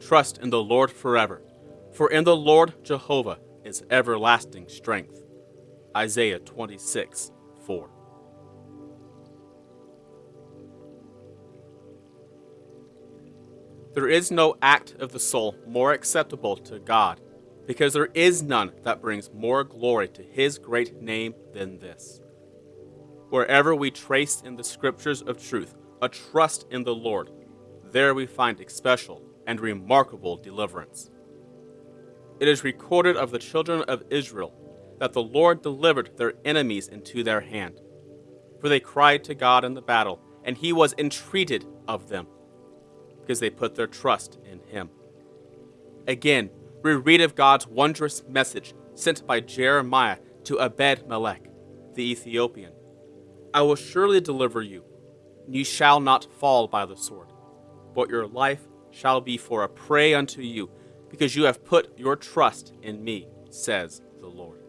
trust in the Lord forever, for in the Lord Jehovah is everlasting strength. Isaiah 26 4. There is no act of the soul more acceptable to God, because there is none that brings more glory to his great name than this. Wherever we trace in the scriptures of truth a trust in the Lord, there we find especial and remarkable deliverance. It is recorded of the children of Israel that the Lord delivered their enemies into their hand. For they cried to God in the battle, and he was entreated of them because they put their trust in him. Again, we read of God's wondrous message sent by Jeremiah to Ebed Melech, the Ethiopian I will surely deliver you, and you shall not fall by the sword, but your life shall be for a prey unto you, because you have put your trust in me, says the Lord.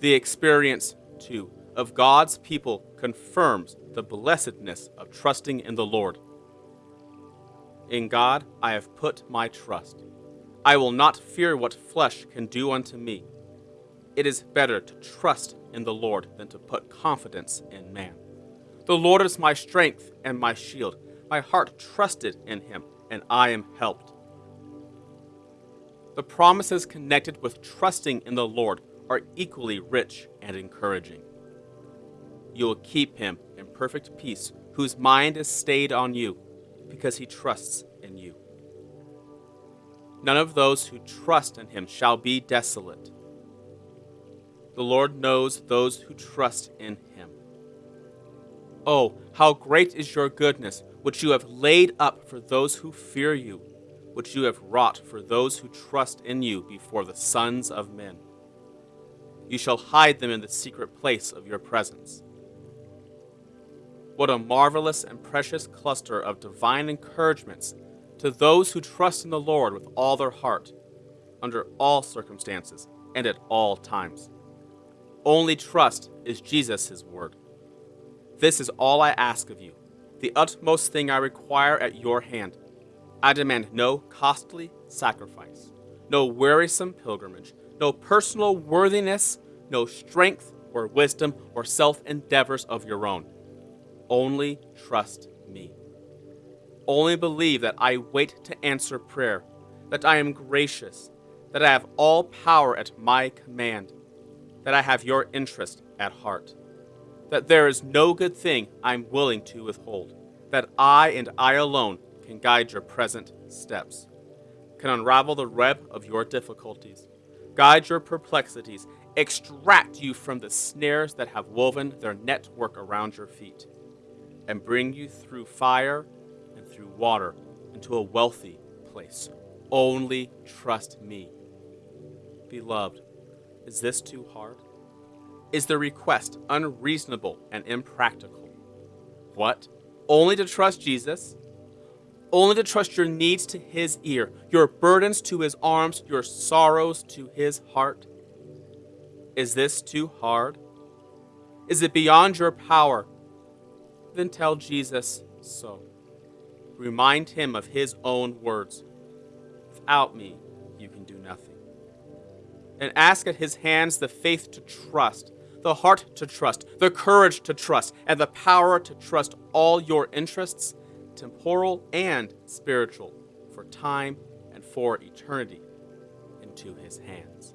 The experience, too, of God's people confirms the blessedness of trusting in the Lord in God I have put my trust. I will not fear what flesh can do unto me. It is better to trust in the Lord than to put confidence in man. The Lord is my strength and my shield. My heart trusted in him, and I am helped. The promises connected with trusting in the Lord are equally rich and encouraging. You will keep him in perfect peace, whose mind is stayed on you because he trusts in you. None of those who trust in him shall be desolate. The Lord knows those who trust in him. Oh, how great is your goodness, which you have laid up for those who fear you, which you have wrought for those who trust in you before the sons of men. You shall hide them in the secret place of your presence what a marvelous and precious cluster of divine encouragements to those who trust in the Lord with all their heart, under all circumstances and at all times. Only trust is Jesus' his word. This is all I ask of you, the utmost thing I require at your hand. I demand no costly sacrifice, no wearisome pilgrimage, no personal worthiness, no strength or wisdom or self endeavors of your own only trust me. Only believe that I wait to answer prayer, that I am gracious, that I have all power at my command, that I have your interest at heart, that there is no good thing I'm willing to withhold, that I and I alone can guide your present steps, can unravel the web of your difficulties, guide your perplexities, extract you from the snares that have woven their network around your feet and bring you through fire and through water into a wealthy place. Only trust me. Beloved, is this too hard? Is the request unreasonable and impractical? What? Only to trust Jesus? Only to trust your needs to his ear, your burdens to his arms, your sorrows to his heart? Is this too hard? Is it beyond your power then tell Jesus so. Remind him of his own words Without me, you can do nothing. And ask at his hands the faith to trust, the heart to trust, the courage to trust, and the power to trust all your interests, temporal and spiritual, for time and for eternity, into his hands.